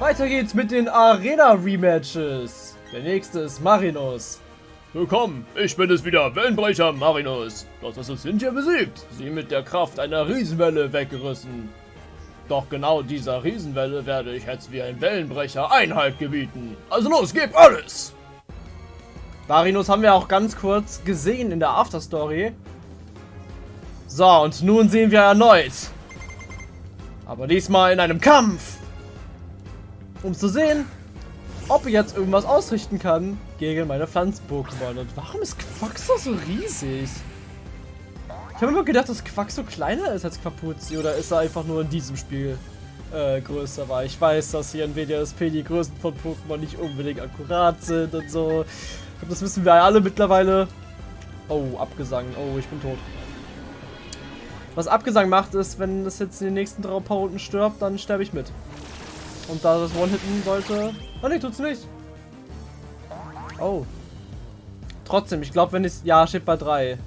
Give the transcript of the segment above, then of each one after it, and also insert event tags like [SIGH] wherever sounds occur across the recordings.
Weiter geht's mit den Arena-Rematches. Der nächste ist Marinus. Willkommen, ich bin es wieder, Wellenbrecher Marinus. Das sind hier besiegt, sie mit der Kraft einer Riesenwelle weggerissen. Doch genau dieser Riesenwelle werde ich jetzt wie ein Wellenbrecher Einhalt gebieten. Also los, gib alles! Marinus haben wir auch ganz kurz gesehen in der Afterstory. So, und nun sehen wir erneut. Aber diesmal in einem Kampf. Um zu sehen, ob ich jetzt irgendwas ausrichten kann gegen meine Pflanzen-Pokémon. Und warum ist Quaxo so riesig? Ich habe immer gedacht, dass Quaxo kleiner ist als Quapuzzi. Oder ist er einfach nur in diesem Spiel äh, größer? Weil ich weiß, dass hier in WDSP die Größen von Pokémon nicht unbedingt akkurat sind und so. Ich glaube, das wissen wir alle mittlerweile. Oh, Abgesang. Oh, ich bin tot. Was Abgesang macht, ist, wenn das jetzt in den nächsten drei paar Runden stirbt, dann sterbe ich mit. Und da das One-Hitten sollte... Oh ne, tut's nicht. Oh. Trotzdem, ich glaube, wenn ich... Ja, steht bei drei.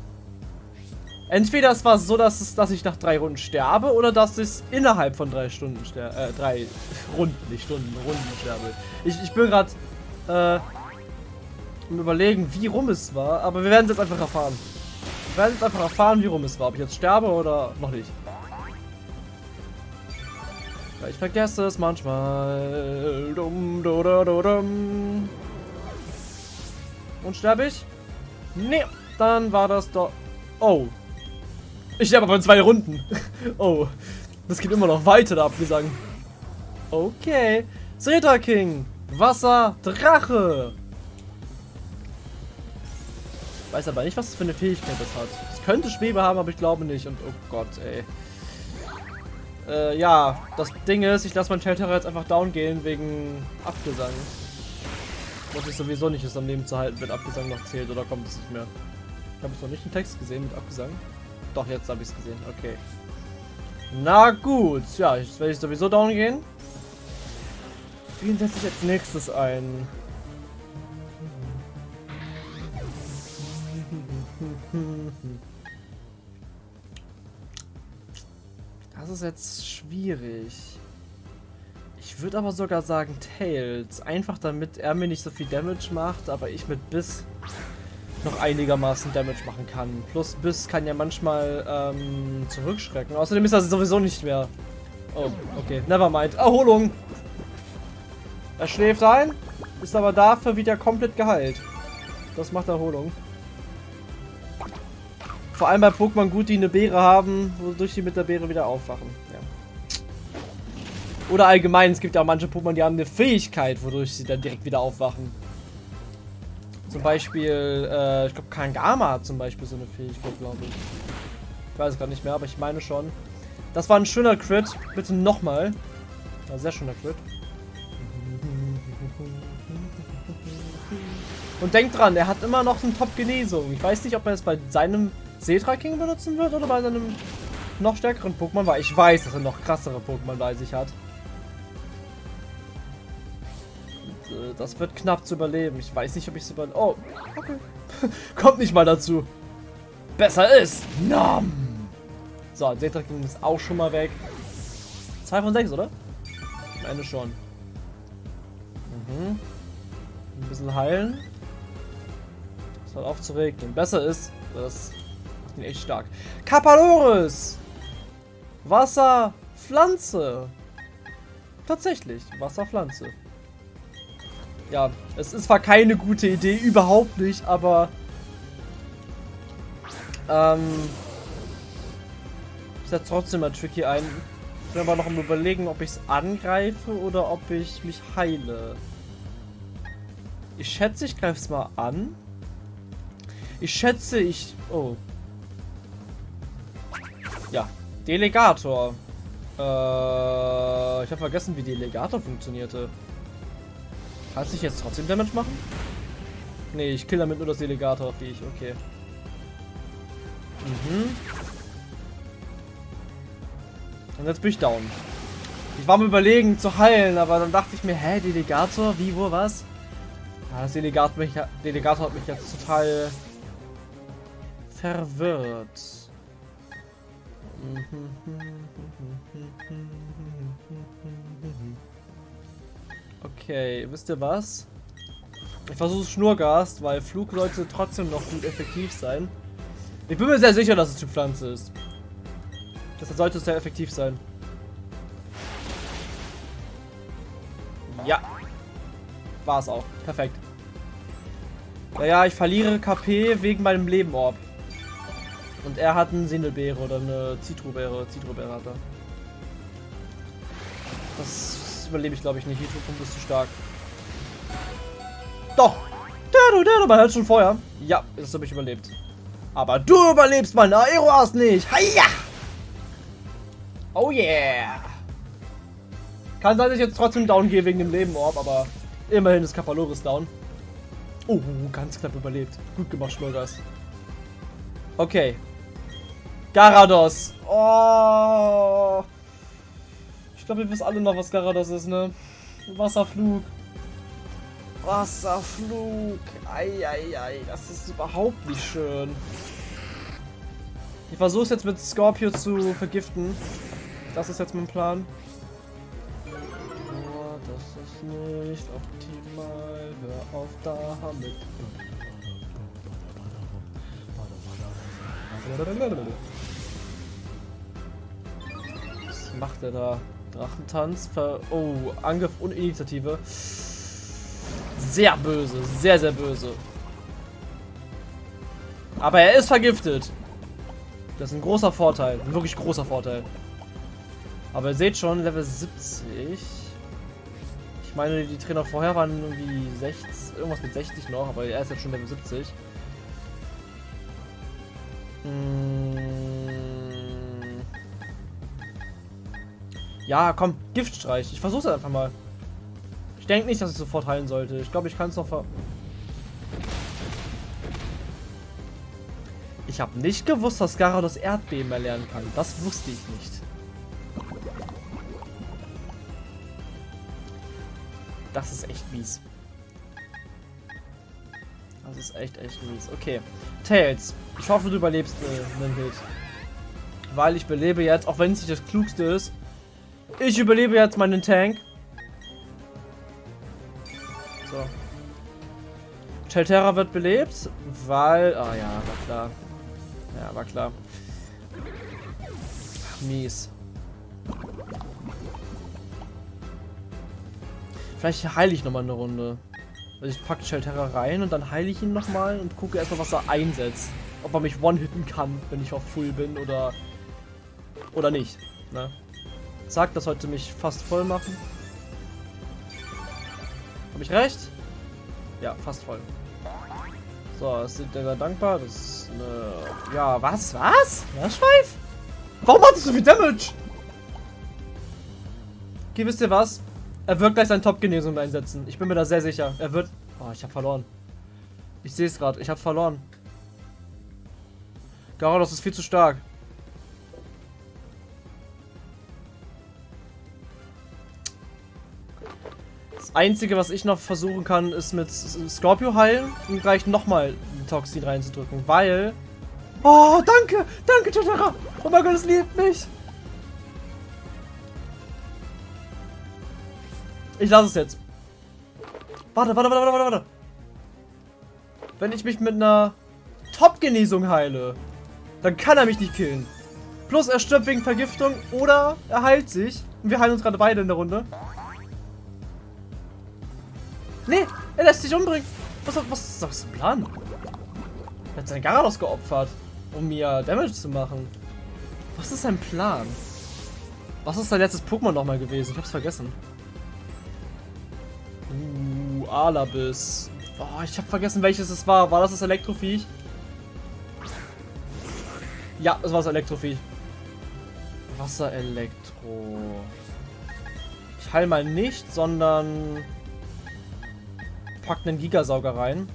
Entweder es war so, dass, es, dass ich nach drei Runden sterbe oder dass ich innerhalb von drei Stunden sterbe. Äh, drei [LAUGHS] Runden, nicht Stunden, Runden sterbe. Ich, ich bin gerade äh, im Überlegen, wie rum es war, aber wir werden es jetzt einfach erfahren. Wir werden jetzt einfach erfahren, wie rum es war. Ob ich jetzt sterbe oder noch nicht. Ich vergesse es manchmal. Dum, du, du, du, dum. Und sterbe ich? Nee, dann war das doch... Oh. Ich sterbe aber in zwei Runden. [LAUGHS] oh. Das geht immer noch weiter, der Abgesang. Okay. Zeta King. Wasser, Drache. Weiß aber nicht, was das für eine Fähigkeit das hat. Es könnte Schwebe haben, aber ich glaube nicht. Und oh Gott, ey. Äh, ja, das Ding ist, ich lasse meinen Shelterer jetzt einfach down gehen wegen Abgesang. Was ich sowieso nicht ist, am Leben zu halten, wenn Abgesang noch zählt oder kommt es nicht mehr. Ich habe es noch nicht einen Text gesehen mit Abgesang. Doch, jetzt habe ich es gesehen. Okay. Na gut. Ja, jetzt werde ich sowieso down gehen. Wen setze ich als nächstes ein? [LAUGHS] Das ist jetzt schwierig. Ich würde aber sogar sagen Tails. Einfach damit er mir nicht so viel Damage macht, aber ich mit Biss noch einigermaßen Damage machen kann. Plus Biss kann ja manchmal ähm, zurückschrecken. Außerdem ist er sowieso nicht mehr. Oh, okay. Nevermind. Erholung. Er schläft ein, ist aber dafür wieder komplett geheilt. Das macht Erholung. Vor allem bei Pokémon gut, die eine Beere haben, wodurch die mit der Beere wieder aufwachen. Ja. Oder allgemein, es gibt ja auch manche Pokémon, die haben eine Fähigkeit, wodurch sie dann direkt wieder aufwachen. Zum Beispiel, äh, ich glaube Kangama hat zum Beispiel so eine Fähigkeit, glaube ich. Ich weiß es gerade nicht mehr, aber ich meine schon. Das war ein schöner Crit. Bitte nochmal. Ja, sehr schöner Crit. Und denkt dran, er hat immer noch eine Top-Genesung. Ich weiß nicht, ob er es bei seinem Setra King benutzen wird oder bei seinem noch stärkeren Pokémon, weil ich weiß, dass er noch krassere Pokémon bei sich hat. Und, äh, das wird knapp zu überleben. Ich weiß nicht, ob ich es über... Oh, okay. [LAUGHS] Kommt nicht mal dazu. Besser ist. Nom. So, Setra King ist auch schon mal weg. 2 von 6, oder? Am Ende schon. Mhm. Ein bisschen heilen. Das hat aufzuregnen. Besser ist, das bin echt stark. Kapaloris! Wasser, Pflanze. Tatsächlich, Wasserpflanze. Ja, es ist zwar keine gute Idee, überhaupt nicht, aber... Ähm... Ich setze trotzdem mal tricky ein. Ich bin aber noch am überlegen, ob ich es angreife oder ob ich mich heile. Ich schätze, ich greife es mal an. Ich schätze, ich... Oh, ja, Delegator. Äh, ich habe vergessen, wie Delegator funktionierte. Kann ich jetzt trotzdem Damage machen? Nee, ich kill damit nur das Delegator, wie ich. Okay. Mhm. Und jetzt bin ich down. Ich war mir überlegen zu heilen, aber dann dachte ich mir, hä, Delegator? Wie, wo, was? Ja, das Delegator, mich, Delegator hat mich jetzt total verwirrt. Okay, wisst ihr was? Ich versuche Schnurgast, weil Flug sollte trotzdem noch gut effektiv sein. Ich bin mir sehr sicher, dass es die Pflanze ist. Deshalb sollte es sehr effektiv sein. Ja. War es auch. Perfekt. Ja, ja, ich verliere KP wegen meinem Lebenorb. Und er hat eine Sindelbeere oder eine Zitrobeere. Zitrobeere hat er. Das überlebe ich, glaube ich, nicht. Hydropump ist zu stark. Doch! Der, der, der, man hört schon Feuer. Ja, das habe ich überlebt. Aber du überlebst mein Aeroas nicht. Hiya! Oh yeah! Kann sein, dass ich jetzt trotzdem down gehe wegen dem Lebenorb, aber immerhin ist Kapaloris down. Oh, ganz knapp überlebt. Gut gemacht, Schmurgas. Okay. Garados. Oh. Ich glaube, wir wissen alle noch, was Garados ist, ne? Wasserflug. Wasserflug. Eieiei, das ist überhaupt nicht schön. Ich versuche es jetzt mit Scorpio zu vergiften. Das ist jetzt mein Plan. Oh, das ist nicht optimal. Hör auf damit. Macht er da? Drachentanz. Ver oh, Angriff und Initiative. Sehr böse. Sehr, sehr böse. Aber er ist vergiftet. Das ist ein großer Vorteil. Ein wirklich großer Vorteil. Aber ihr seht schon, Level 70. Ich meine, die Trainer vorher waren irgendwie 60, irgendwas mit 60 noch, aber er ist jetzt schon Level 70. Hm. Ja, komm, Giftstreich. Ich versuch's einfach mal. Ich denke nicht, dass ich sofort heilen sollte. Ich glaube, ich kann es noch ver... Ich habe nicht gewusst, dass Gyarados Erdbeben erlernen kann. Das wusste ich nicht. Das ist echt mies. Das ist echt, echt mies. Okay. Tails, ich hoffe, du überlebst äh, Hit. Weil ich belebe jetzt, auch wenn es nicht das Klugste ist, ich überlebe jetzt meinen Tank. So. Chelterra wird belebt, weil... Ah oh ja, war klar. Ja, war klar. Mies. Vielleicht heile ich nochmal eine Runde. Also ich packe Shelterra rein und dann heile ich ihn nochmal und gucke erstmal, was er einsetzt. Ob er mich one-hitten kann, wenn ich auf Full bin oder oder nicht. Ne? Sagt, das sollte mich fast voll machen. Habe ich recht? Ja, fast voll. So, das sind sehr dankbar. Das ist eine... Ja, was? Was? Meerschweif? Warum hat das so viel Damage? Okay, wisst ihr was? Er wird gleich seine Top-Genesung einsetzen. Ich bin mir da sehr sicher. Er wird... Oh, ich habe verloren. Ich sehe es gerade. Ich habe verloren. Garados ist viel zu stark. Das Einzige, was ich noch versuchen kann, ist mit Scorpio heilen und gleich nochmal ein Toxin reinzudrücken, weil... Oh, danke! Danke, Totara! Oh mein Gott, es liebt mich! Ich lasse es jetzt. Warte, warte, warte, warte, warte. Wenn ich mich mit einer Top-Genesung heile, dann kann er mich nicht killen. Plus er stirbt wegen Vergiftung oder er heilt sich. Und wir heilen uns gerade beide in der Runde. Nee, er lässt sich umbringen. Was, was, was ist ein Plan? Er hat seinen Garados geopfert, um mir Damage zu machen. Was ist sein Plan? Was ist sein letztes Pokémon nochmal gewesen? Ich hab's vergessen. Uh, Alabis. Oh, ich habe vergessen, welches es war. War das das Elektroviech? Ja, es war das Elektroviech. Wasserelektro. Ich heile mal nicht, sondern pack einen Gigasauger rein.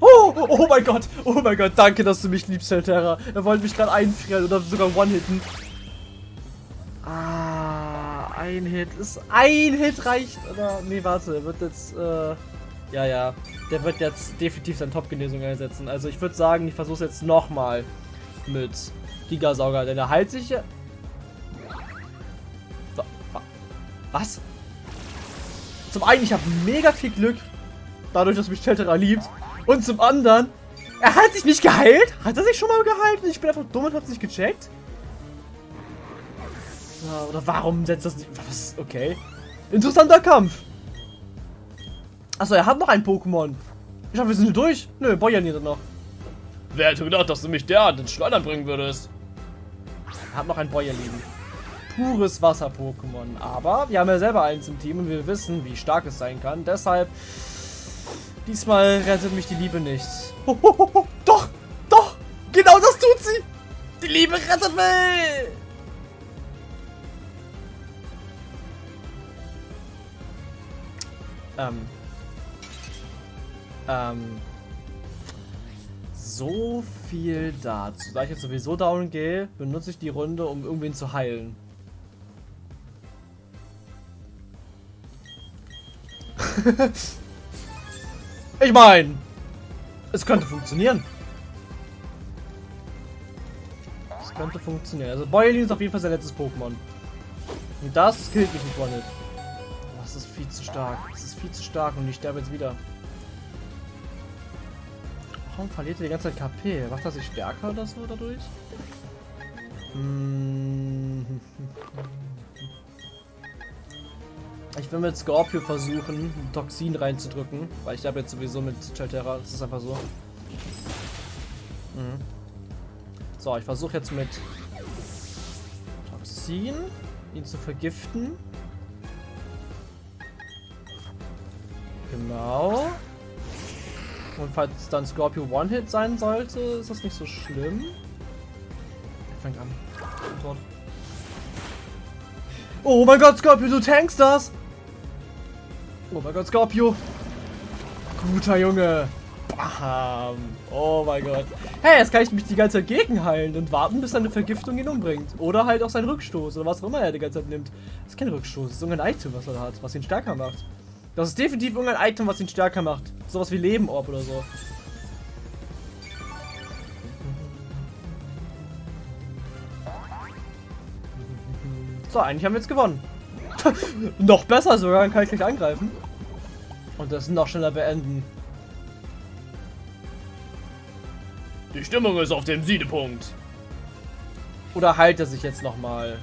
Oh, oh mein Gott, oh mein Gott, danke, dass du mich liebst, Terra. Er wollte mich gerade einfrieren oder sogar one-hitten. ein Hit. Ist ein Hit reicht. Oder? Nee, warte. Wird jetzt. Äh, ja, ja. Der wird jetzt definitiv seine Top-Genesung einsetzen. Also ich würde sagen, ich versuche es jetzt nochmal mit Gigasauger. Denn er heilt sich ja. Was? Zum einen, ich habe mega viel Glück, dadurch, dass mich Shelterer liebt. Und zum anderen, er hat sich nicht geheilt. Hat er sich schon mal geheilt? Ich bin einfach dumm und hab's nicht gecheckt. Oder warum setzt das nicht... Was? Okay. Interessanter Kampf. Achso, er hat noch ein Pokémon. Ich hoffe, wir sind hier durch. Nö, Boyan hier noch. Wer hätte gedacht, dass du mich derart ins Schleudern bringen würdest? Er hat noch ein Boyan liegen. Pures Wasser-Pokémon. Aber wir haben ja selber eins im Team und wir wissen, wie stark es sein kann. Deshalb, diesmal rettet mich die Liebe nicht. Hohoho, doch, doch, genau das tut sie. Die Liebe rettet mich. Ähm. Ähm. So viel dazu. Da ich jetzt sowieso down gehe, benutze ich die Runde, um irgendwen zu heilen. [LAUGHS] ich meine, es könnte funktionieren. Es könnte funktionieren. Also Boylin ist auf jeden Fall sein letztes Pokémon. Und das killt mich nicht nicht. Oh, das ist viel zu stark. Das ist viel zu stark und ich sterbe jetzt wieder. Warum verliert er die ganze Zeit KP? Macht er sich stärker oder so dadurch? Hm. Ich will mit Scorpio versuchen, Toxin reinzudrücken, weil ich habe jetzt sowieso mit Chalterra, das ist einfach so. Mhm. So, ich versuche jetzt mit Toxin ihn zu vergiften. Genau. Und falls dann Scorpio One-Hit sein sollte, ist das nicht so schlimm. Er fängt an. Tot. Oh mein Gott, Scorpio, du tankst das! Oh mein Gott, Scorpio! Guter Junge! Bam! Oh mein Gott. Hey, jetzt kann ich mich die ganze Zeit gegenheilen und warten, bis seine Vergiftung ihn umbringt. Oder halt auch seinen Rückstoß oder was auch immer er die ganze Zeit nimmt. Das ist kein Rückstoß, das ist irgendein Item, was er hat, was ihn stärker macht. Das ist definitiv irgendein Item, was ihn stärker macht. Sowas wie Lebenorb oder so. So, eigentlich haben wir jetzt gewonnen. [LAUGHS] noch besser sogar, dann kann ich gleich angreifen. Und das noch schneller beenden. Die Stimmung ist auf dem Siedepunkt. Oder heilt er sich jetzt nochmal?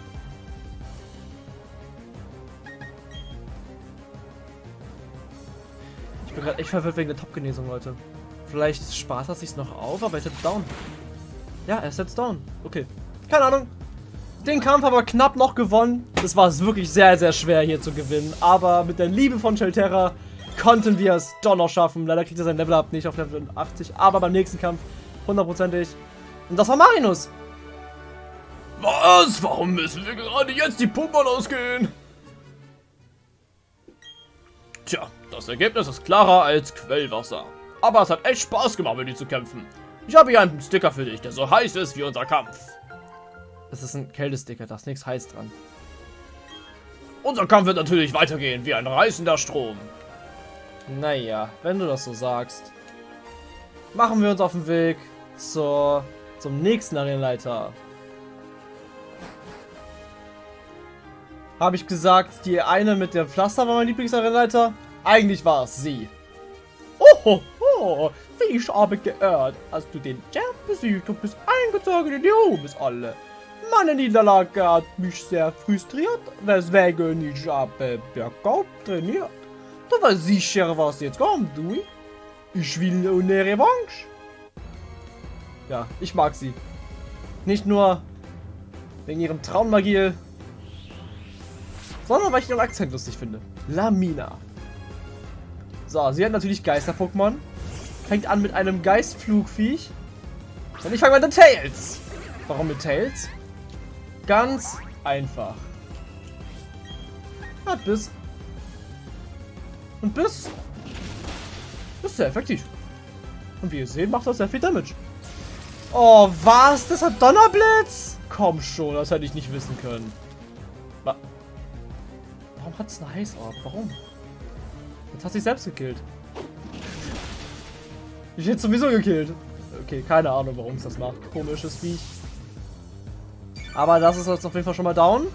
Ich bin gerade echt verwirrt wegen der Top-Genesung, Leute. Vielleicht spart er sich noch auf, aber er ist jetzt down. Ja, er ist jetzt down. Okay. Keine Ahnung. Den Kampf aber knapp noch gewonnen. Das war es wirklich sehr, sehr schwer hier zu gewinnen. Aber mit der Liebe von Shelterra konnten wir es doch noch schaffen. Leider kriegt er sein Level-Up nicht auf Level 80. Aber beim nächsten Kampf hundertprozentig. Und das war Marinus. Was? Warum müssen wir gerade jetzt die Pokémon ausgehen? Tja, das Ergebnis ist klarer als Quellwasser. Aber es hat echt Spaß gemacht, mit dir zu kämpfen. Ich habe hier einen Sticker für dich, der so heiß ist wie unser Kampf. Das ist ein Kältesticker, da ist nichts heiß dran. Unser Kampf wird natürlich weitergehen, wie ein reißender Strom. Naja, wenn du das so sagst. Machen wir uns auf den Weg zur, zum nächsten Arenaleiter. Habe ich gesagt, die eine mit dem Pflaster war mein Lieblingsarenaleiter? Eigentlich war es sie. Oh, oh, wie ich habe geirrt. Hast du den Champ besiegt und bist eingezogen in die Ruhmesalle. Meine Niederlage hat mich sehr frustriert, weswegen ich habe bergauf trainiert. Du warst sicher, was jetzt kommt, du? Ich will eine Revanche. Ja, ich mag sie. Nicht nur wegen ihrem Traummagie, sondern weil ich ihren Akzent lustig finde. Lamina. So, sie hat natürlich Geister-Pokémon. Fängt an mit einem Geistflugviech. Und ich fange mit Tails. Warum mit Tails? Ganz einfach. Hat Biss. Und Biss ist sehr effektiv. Und wie ihr seht, macht das sehr viel Damage. Oh, was? Das hat Donnerblitz? Komm schon, das hätte ich nicht wissen können. Wa Warum hat es eine Heißorb? Warum? Jetzt hat sich selbst gekillt. Ich hätte sowieso gekillt. Okay, keine Ahnung, warum es das macht. Komisches Viech. Aber das ist jetzt auf jeden Fall schon mal down.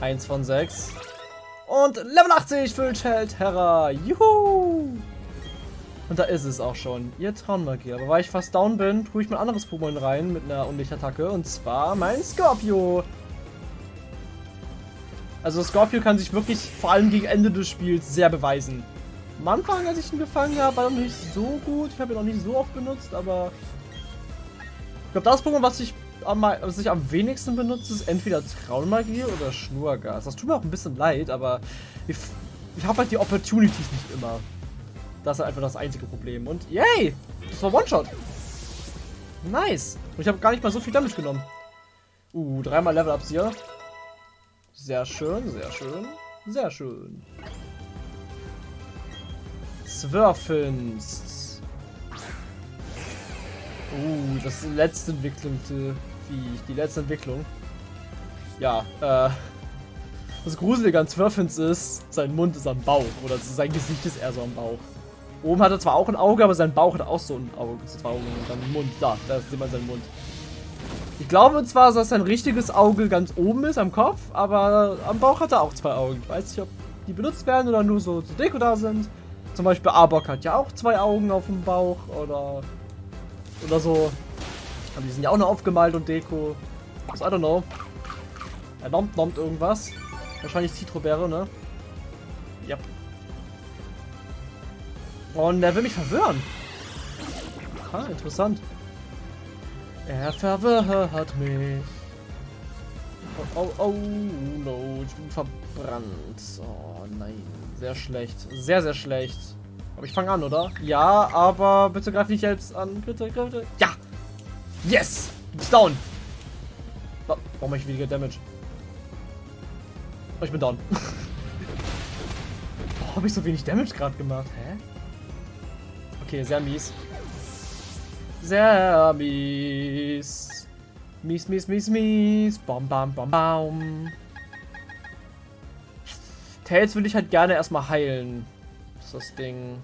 Eins von sechs. Und Level 80 Füllschild Terra. Juhu! Und da ist es auch schon. Ihr Traummagier. Aber weil ich fast down bin, tue ich mein anderes Pokémon rein mit einer Unlichtattacke. Und zwar mein Scorpio. Also Scorpio kann sich wirklich vor allem gegen Ende des Spiels sehr beweisen. Am Anfang, als ich ihn gefangen habe, war er noch nicht so gut. Ich habe ihn noch nicht so oft benutzt, aber... Ich glaube, das Pokémon, was ich, am, was ich am wenigsten benutze, ist entweder Traummagie oder Schnurgas. Das tut mir auch ein bisschen leid, aber ich, ich habe halt die Opportunities nicht immer. Das ist einfach das einzige Problem. Und yay! Das war One-Shot. Nice. Und ich habe gar nicht mal so viel Damage genommen. Uh, dreimal Level-Ups hier. Sehr schön, sehr schön, sehr schön. Zwölfens. Uh, das letzte entwickelte Viech. Die letzte Entwicklung. Ja, äh. Das Gruselige an Zwölfens ist, sein Mund ist am Bauch. Oder sein Gesicht ist eher so am Bauch. Oben hat er zwar auch ein Auge, aber sein Bauch hat auch so ein Auge. Zwei Augen und dann Mund. Da, da sieht man seinen Mund. Ich glaube zwar, dass sein richtiges Auge ganz oben ist am Kopf, aber am Bauch hat er auch zwei Augen. Ich weiß nicht, ob die benutzt werden oder nur so zur Deko da sind. Zum Beispiel Arbok hat ja auch zwei Augen auf dem Bauch oder oder so. Aber die sind ja auch nur aufgemalt und Deko. Was, I don't know. Er nommt, nommt irgendwas. Wahrscheinlich Citrobeere, ne? Ja. Yep. Und er will mich verwirren. Ah, interessant. Er verwirrt mich. Oh, oh, oh, no, ich bin verbrannt. Oh nein, sehr schlecht. Sehr, sehr schlecht. Aber ich fange an, oder? Ja, aber bitte greif nicht selbst an. Bitte, bitte. Ja! Yes! Bist down! Warum mache ich weniger Damage? Oh, ich bin down. [LAUGHS] Warum habe ich so wenig Damage gerade gemacht? Hä? Okay, sehr mies. Sehr mies. Mies, mies, mies, mies. Bam, bam, bam, bam. Tails will ich halt gerne erstmal heilen. Das Ding.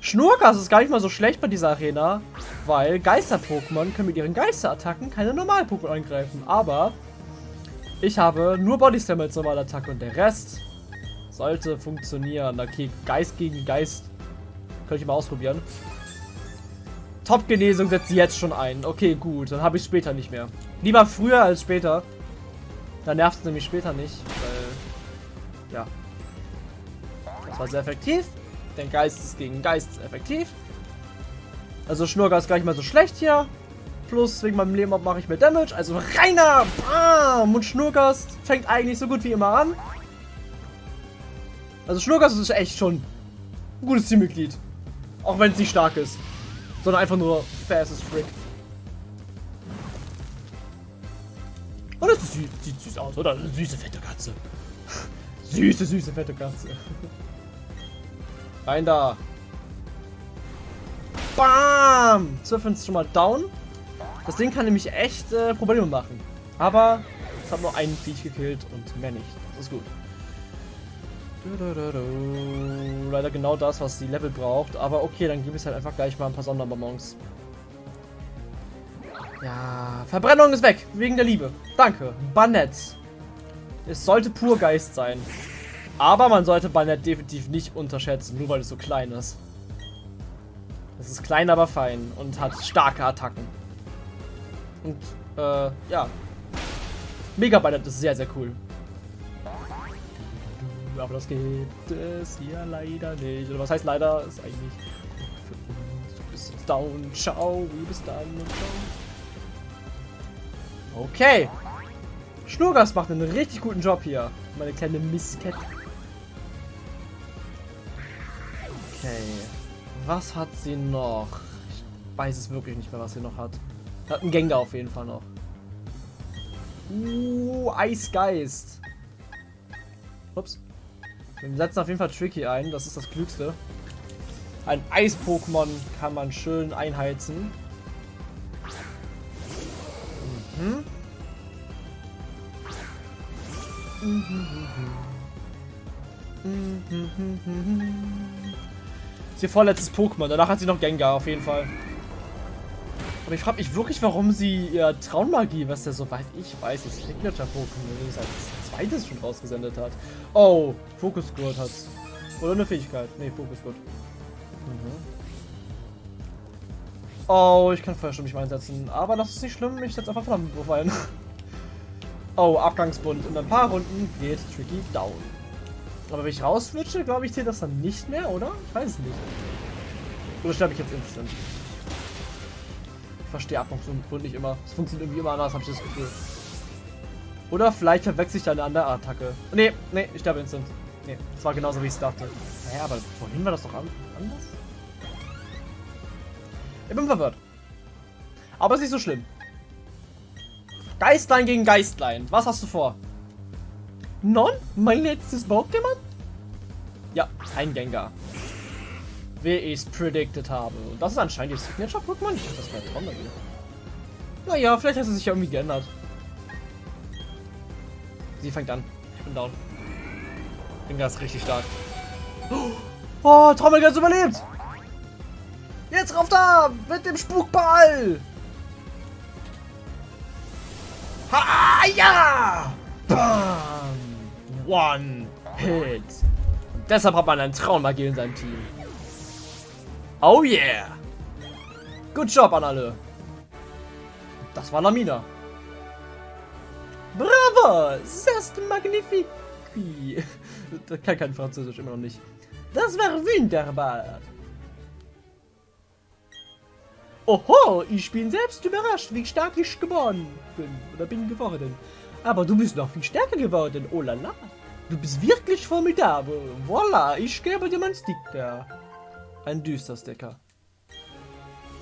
Schnurkas ist gar nicht mal so schlecht bei dieser Arena, weil Geister-Pokémon können mit ihren Geisterattacken keine Normal-Pokémon angreifen. Aber ich habe nur Body Slam als Normalattacke und der Rest sollte funktionieren. Okay, Geist gegen Geist könnte ich mal ausprobieren. Top-Genesung setzt jetzt schon ein. Okay, gut. Dann habe ich später nicht mehr. Lieber früher als später. Dann nervt es nämlich später nicht. Weil, ja. Das sehr effektiv. Denn Geist ist gegen Geist effektiv. Also Schnurger gar nicht mal so schlecht hier. Plus wegen meinem Leben mache ich mehr Damage. Also reiner Bam! Und Schnurgast fängt eigentlich so gut wie immer an. Also Schnurgast ist echt schon ein gutes Teammitglied. Auch wenn es nicht stark ist. Sondern einfach nur fast as frick. Und das sieht, süß aus, oder? Süße, fette Katze. [LAUGHS] süße, süße, fette Katze. [LAUGHS] Rein da. Bam! Surfen ist schon mal down. Das Ding kann nämlich echt äh, Probleme machen. Aber es hat nur einen Viech gekillt und mehr nicht. Das ist gut. Leider genau das, was die Level braucht. Aber okay, dann gebe ich halt einfach gleich mal ein paar Sonderbonbons. Ja, Verbrennung ist weg. Wegen der Liebe. Danke. Banett. Es sollte pur Geist sein. Aber man sollte Banett definitiv nicht unterschätzen, nur weil es so klein ist. Es ist klein, aber fein und hat starke Attacken. Und, äh, ja. Mega Banett ist sehr, sehr cool aber das gibt es hier leider nicht. Oder was heißt leider? Ist eigentlich für uns. Du bist down, ciao, wie bist dann und ciao. Okay. Schnurgas macht einen richtig guten Job hier. Meine kleine Misskette. Okay. Was hat sie noch? Ich weiß es wirklich nicht mehr, was sie noch hat. Hat einen Gengar auf jeden Fall noch. Uh, Eisgeist. Ups. Wir setzen auf jeden Fall Tricky ein, das ist das Klügste. Ein Eis-Pokémon kann man schön einheizen. Mhm. Ist ihr vorletztes Pokémon. Danach hat sie noch Gengar, auf jeden Fall. Aber ich frage mich wirklich, warum sie ihr Traummagie, was der soweit ich weiß, das Signature-Pokémon als zweites schon rausgesendet hat. Oh, Fokusgurt hat's. Oder eine Fähigkeit. Nee, Fokusgurt. Mhm. Oh, ich kann Feuersturm nicht einsetzen. Aber das ist nicht schlimm, ich setze einfach Flammenwurf ein. [LAUGHS] oh, Abgangsbund. In ein paar Runden geht Tricky down. Aber wenn ich rauswitsche, glaube ich, zählt das dann nicht mehr, oder? Ich weiß es nicht. Oder sterbe ich jetzt instant? Ich verstehe Abgangsbund nicht immer. Es funktioniert irgendwie immer anders, habe ich das Gefühl. Oder vielleicht verwechsel ich da eine andere Attacke. Nee, nee, ich sterbe instant. Nee, das war genauso, wie ich es dachte. Hä, aber vorhin war das doch anders? Ich bin verwirrt. Aber es ist nicht so schlimm. Geistlein gegen Geistlein. Was hast du vor? Non? Mein letztes Pokémon? Ja, ein Gengar. Wie ich es predicted habe. Und das ist anscheinend die Signature-Pokémon. Ich dachte, das wäre Trommeln. Naja, vielleicht hat sie sich ja irgendwie geändert. Sie fängt an. Ich bin down. Gengar ist richtig stark. Oh, Trommelgans überlebt! Jetzt rauf da! Mit dem Spukball! Ha, ja! Bam! One Hit. Und deshalb hat man einen Traummagie in seinem Team. Oh yeah! Good job an alle. Das war Lamina. Bravo! C'est magnifique! Das kann kein Französisch, immer noch nicht. Das war wunderbar. Oho, ich bin selbst überrascht, wie stark ich geboren bin. Oder bin geworden. Aber du bist noch viel stärker geworden. Oh la la. Du bist wirklich formidabel. Voila, ich gebe dir mein Sticker. Ein düster Sticker.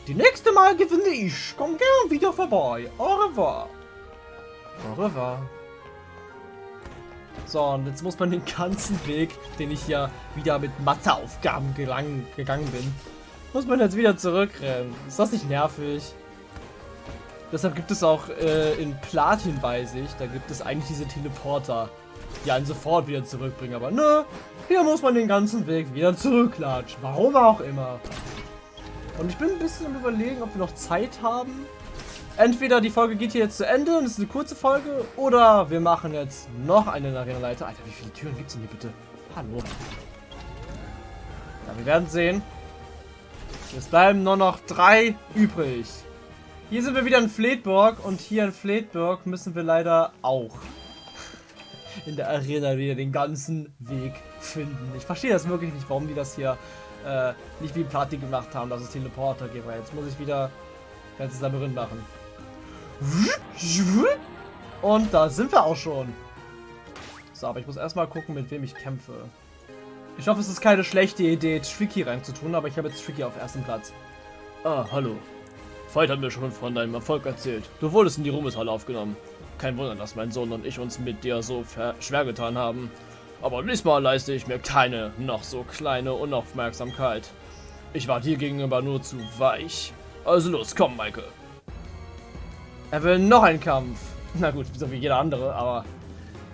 Die nächste Mal gewinne ich. Komm gern wieder vorbei. Au revoir. Au revoir. So, und jetzt muss man den ganzen Weg, den ich ja wieder mit Matheaufgaben gelang, gegangen bin, muss man jetzt wieder zurückrennen. Ist das nicht nervig? Deshalb gibt es auch äh, in Platin, weiß ich, da gibt es eigentlich diese Teleporter, die einen sofort wieder zurückbringen. Aber nö, hier muss man den ganzen Weg wieder zurücklatschen. Warum auch immer. Und ich bin ein bisschen am überlegen, ob wir noch Zeit haben. Entweder die Folge geht hier jetzt zu Ende und es ist eine kurze Folge, oder wir machen jetzt noch eine Arena-Leiter. Alter, wie viele Türen gibt es denn hier bitte? Hallo. Ja, wir werden sehen. Es bleiben nur noch drei übrig. Hier sind wir wieder in Fleetburg und hier in Fleetburg müssen wir leider auch in der Arena wieder den ganzen Weg finden. Ich verstehe das wirklich nicht, warum die das hier äh, nicht wie Platin gemacht haben, dass es Teleporter gibt. Jetzt muss ich wieder ganzes Labyrinth machen. Und da sind wir auch schon. So, aber ich muss erstmal gucken, mit wem ich kämpfe. Ich hoffe, es ist keine schlechte Idee, Tricky reinzutun, aber ich habe jetzt Tricky auf ersten Platz. Ah, hallo. Veit hat mir schon von deinem Erfolg erzählt. Du wurdest in die Ruhmeshalle aufgenommen. Kein Wunder, dass mein Sohn und ich uns mit dir so schwer getan haben. Aber diesmal leiste ich mir keine noch so kleine Unaufmerksamkeit. Ich war dir gegenüber nur zu weich. Also los, komm, Maike. Er will noch einen Kampf. Na gut, so wie jeder andere, aber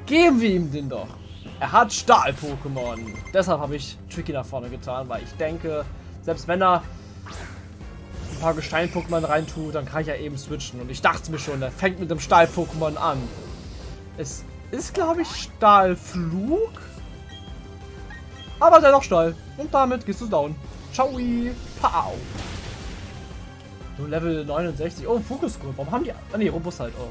geben wir ihm den doch. Er hat Stahl-Pokémon. Deshalb habe ich Tricky nach vorne getan, weil ich denke, selbst wenn er paar Gestein-Pokémon reintut, dann kann ich ja eben switchen. Und ich dachte mir schon, er fängt mit dem Stahl-Pokémon an. Es ist, glaube ich, Stahlflug. Aber dennoch Stahl. Und damit gehst du down. Ciao. Pow. So, Level 69. Oh, Fokusgruppe. Warum haben die... Ah, ne, Robust halt. Oh.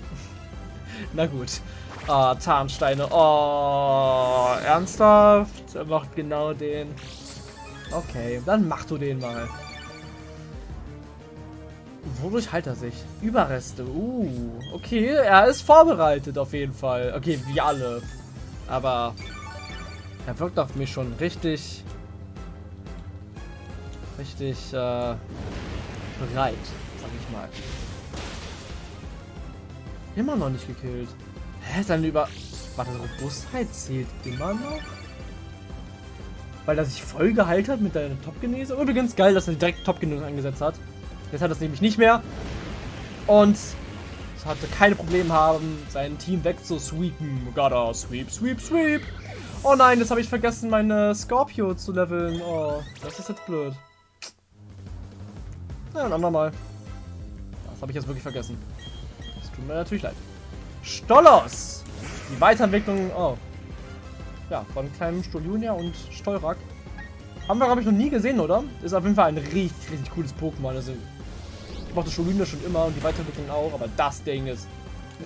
[LAUGHS] Na gut. Ah, Tarnsteine. Oh, ernsthaft? Er macht genau den. Okay, dann mach du den mal. Wodurch heilt er sich? Überreste. Uh, okay, er ist vorbereitet auf jeden Fall. Okay, wie alle. Aber er wirkt auf mich schon richtig, richtig äh, bereit, sag ich mal. Immer noch nicht gekillt. Hä, seine Über... Warte, Robustheit zählt immer noch? Weil er sich voll geheilt hat mit der Top-Genese. Übrigens geil, dass er direkt Top-Genese eingesetzt hat. Jetzt hat er es nämlich nicht mehr. Und hatte keine Probleme haben, sein Team wegzusweepen. Gotta sweep, sweep, sweep. Oh nein, jetzt habe ich vergessen, meine Scorpio zu leveln. Oh, das ist jetzt blöd. Na, ein andermal. Das habe ich jetzt wirklich vergessen. Das tut mir natürlich leid. Stollos! Die Weiterentwicklung, oh. Ja, von kleinem Stolunia und Stolrak. Haben wir, glaube ich, noch nie gesehen, oder? Ist auf jeden Fall ein richtig, richtig cooles Pokémon. Also, ich mochte Stolunia schon immer und die Weiterentwicklung auch, aber das Ding ist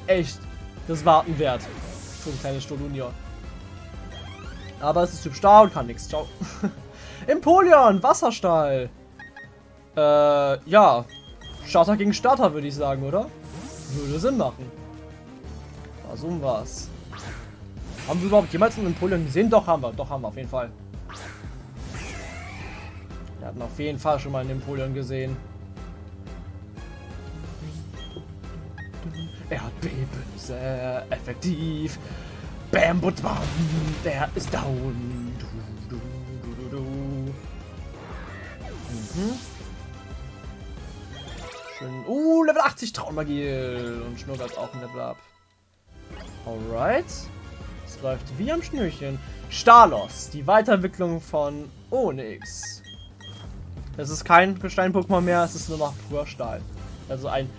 echt das Warten wert. Für ein kleines Stolunia. Aber es ist Typ Stahl und kann nichts. Ciao. [LAUGHS] Empoleon, Wasserstahl. Äh, ja. Starter gegen Starter, würde ich sagen, oder? Würde Sinn machen. So um was. Haben wir überhaupt jemals einen Empoleon gesehen? Doch, haben wir. Doch, haben wir auf jeden Fall. Wir hatten auf jeden Fall schon mal einen Empoleon gesehen. Er hat Beben, sehr effektiv. Bam, but bam, der ist down. Du, du, du, mhm. Schön. Uh, Level 80 Traummagie. Und Schnurrbart auch ein Level up. Alright. Es läuft wie am Schnürchen. Stalos, die Weiterentwicklung von Onyx. Es ist kein Gestein-Pokémon mehr, es ist nur noch pur Stahl. Also ein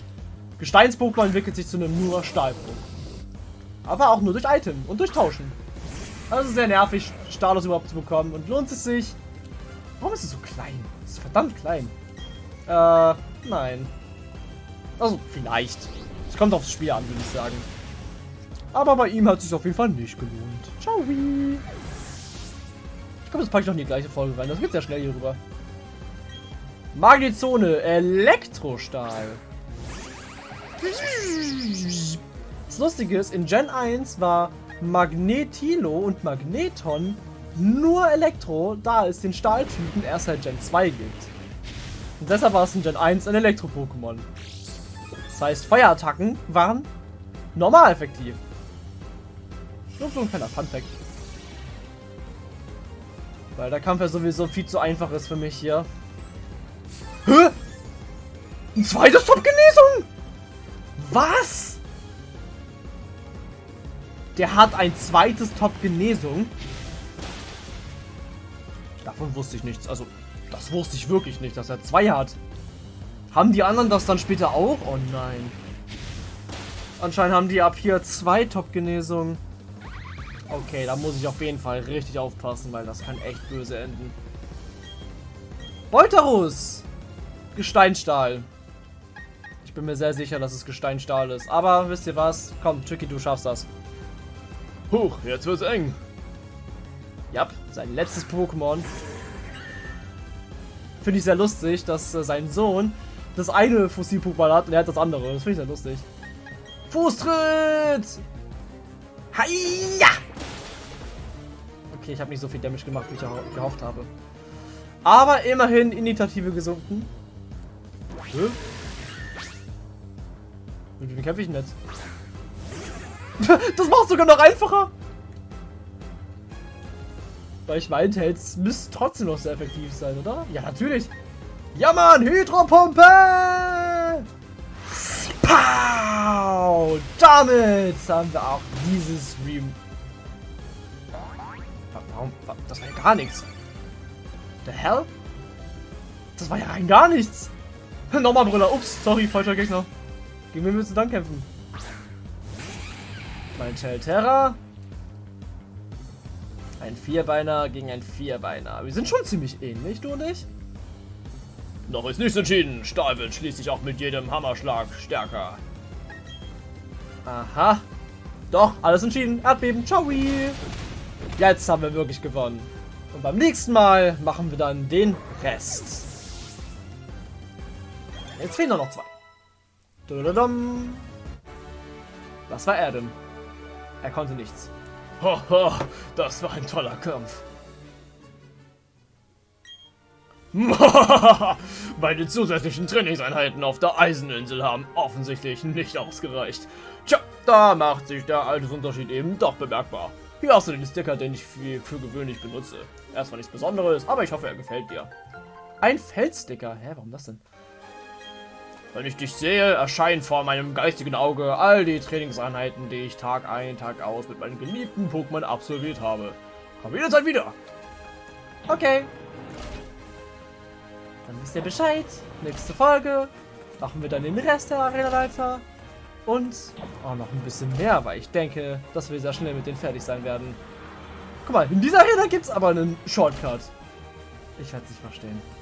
Gesteins-Pokémon entwickelt sich zu einem nur Stahl-Pokémon. Aber auch nur durch Item und durch Tauschen. Also sehr nervig, Stalos überhaupt zu bekommen. Und lohnt es sich? Warum ist es so klein? Es ist verdammt klein. Äh, nein. Also, vielleicht. Es kommt aufs Spiel an, würde ich sagen. Aber bei ihm hat es sich auf jeden Fall nicht gelohnt. Ciao. Ich glaube, das packe ich noch in die gleiche Folge rein. Das geht sehr schnell hier rüber. Magnezone, Elektrostahl. Das Lustige ist, in Gen 1 war Magnetilo und Magneton nur Elektro, da es den Stahltypen erst seit Gen 2 gibt. Und deshalb war es in Gen 1 ein Elektro-Pokémon. Das heißt, Feuerattacken waren normal effektiv. Nur so ein kleiner Funfact. Weil der Kampf ja sowieso viel zu einfach ist für mich hier. Hä? Ein zweites Top-Genesung? Was? Der hat ein zweites Top-Genesung. Davon wusste ich nichts. Also, das wusste ich wirklich nicht, dass er zwei hat. Haben die anderen das dann später auch? Oh nein. Anscheinend haben die ab hier zwei Top-Genesungen. Okay, da muss ich auf jeden Fall richtig aufpassen, weil das kann echt böse enden. Bolterus! Gesteinstahl. Bin mir sehr sicher, dass es Gesteinstahl ist. Aber wisst ihr was? Komm, Tricky, du schaffst das. Huch, jetzt wird's eng. Ja, sein letztes Pokémon. Finde ich sehr lustig, dass äh, sein Sohn das eine Fossil-Pokémon hat und er hat das andere. Das finde ich sehr lustig. Fußtritt! Hiya! Okay, ich habe nicht so viel Damage gemacht, wie ich gehofft habe. Aber immerhin Initiative gesunken. Hä? Mit wem kämpfe ich denn jetzt? das macht sogar noch einfacher! Weil ich meinte, es müsste trotzdem noch sehr effektiv sein, oder? Ja, natürlich. Ja, Mann, Hydropumpe! Pow! Damit haben wir auch dieses Stream Warum? Das war ja gar nichts. The hell? Das war ja rein gar nichts. Nochmal Brüller. Ups, sorry, falscher Gegner. Gegen wen willst du dann kämpfen? Mein Terra. Ein Vierbeiner gegen ein Vierbeiner. Wir sind schon ziemlich ähnlich, du und ich. Noch ist nichts entschieden. Stahl wird schließlich auch mit jedem Hammerschlag stärker. Aha. Doch, alles entschieden. Erdbeben. Ciao. Jetzt haben wir wirklich gewonnen. Und beim nächsten Mal machen wir dann den Rest. Jetzt fehlen nur noch zwei. Was war er denn? Er konnte nichts. Haha, das war ein toller Kampf. [LAUGHS] Meine zusätzlichen Trainingseinheiten auf der Eiseninsel haben offensichtlich nicht ausgereicht. Tja, da macht sich der Altersunterschied eben doch bemerkbar. Hier hast du den Sticker, den ich für, für gewöhnlich benutze. Erstmal nichts Besonderes, aber ich hoffe, er gefällt dir. Ein Feldsticker? Hä, warum das denn? Wenn ich dich sehe, erscheinen vor meinem geistigen Auge all die Trainingseinheiten, die ich Tag ein, Tag aus mit meinen geliebten Pokémon absolviert habe. Komm jederzeit wieder. Okay. Dann wisst ihr Bescheid. Nächste Folge. machen wir dann den Rest der Arena weiter. Und auch noch ein bisschen mehr, weil ich denke, dass wir sehr schnell mit denen fertig sein werden. Guck mal, in dieser Arena gibt es aber einen Shortcut. Ich werde es nicht verstehen.